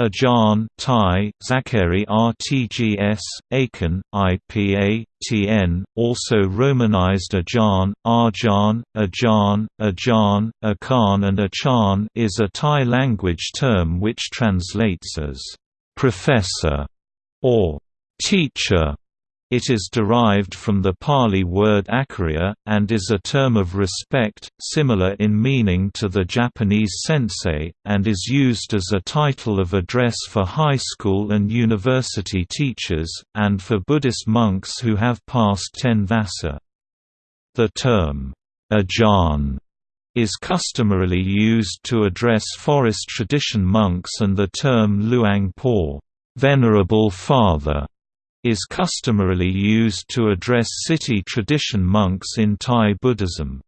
Ajahn Thai, Zachary RTGS, Akan, IPA, TN, also romanized Ajahn, Arjan, Ajan, Ajan, Akan and Achan is a Thai language term which translates as «professor» or «teacher» It is derived from the Pali word acharya, and is a term of respect, similar in meaning to the Japanese sensei, and is used as a title of address for high school and university teachers, and for Buddhist monks who have passed ten vassa. The term, ajahn, is customarily used to address forest tradition monks and the term luang por, venerable father, is customarily used to address city tradition monks in Thai Buddhism.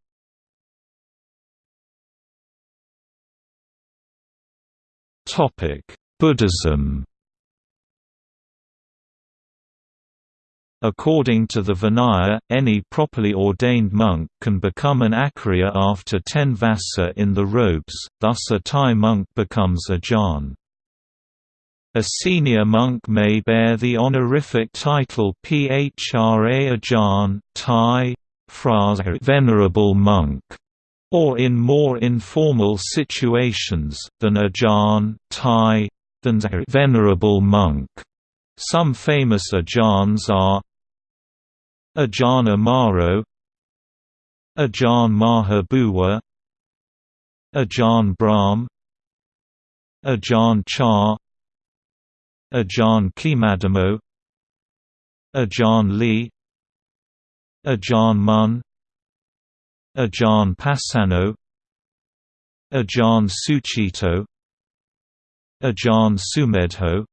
Buddhism According to the Vinaya, any properly ordained monk can become an acharya after ten vassa in the robes, thus a Thai monk becomes a jhan. A senior monk may bear the honorific title Phra Ajahn, Thai, Phra venerable monk, or in more informal situations, than Ajahn, Thai, than venerable monk. Some famous Ajahns are Ajahn Amaro Ajahn Maha Bua Ajahn Brahm Ajahn Chah Ajahn Khemadhammo Ajahn Lee. Ajahn Mun Ajahn Pasanno Ajahn Sucitto. Ajahn Sumedho.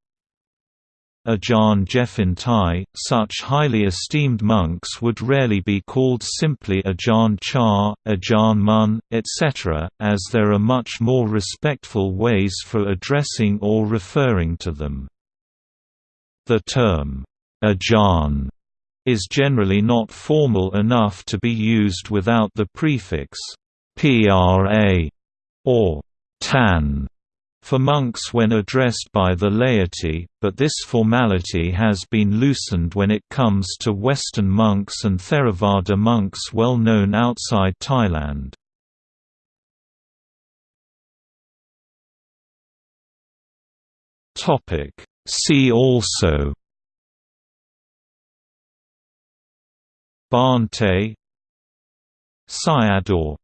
Ajahn Jeffin Thai, such highly esteemed monks would rarely be called simply Ajahn Chah, Ajahn Mun, etc., as there are much more respectful ways for addressing or referring to them. The term, ajahn, is generally not formal enough to be used without the prefix phra or tan for monks when addressed by the laity, but this formality has been loosened when it comes to Western monks and Theravada monks well known outside Thailand. See also. Bhante Sayadaw